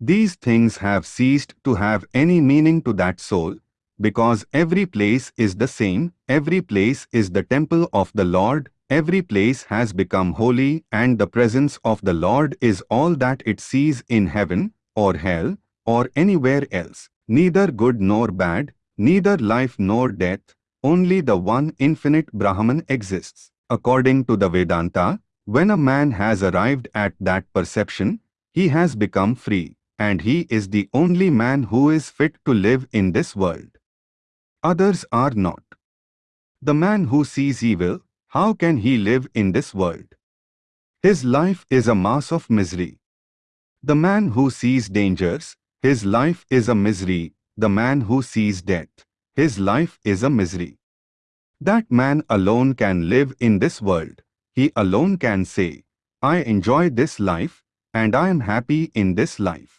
These things have ceased to have any meaning to that soul, because every place is the same, every place is the temple of the Lord, every place has become holy and the presence of the Lord is all that it sees in heaven, or hell, or anywhere else. Neither good nor bad, neither life nor death, only the one infinite Brahman exists. According to the Vedanta, when a man has arrived at that perception, he has become free, and he is the only man who is fit to live in this world. Others are not. The man who sees evil, how can he live in this world? His life is a mass of misery. The man who sees dangers, his life is a misery. The man who sees death, his life is a misery. That man alone can live in this world. He alone can say, I enjoy this life, and I am happy in this life.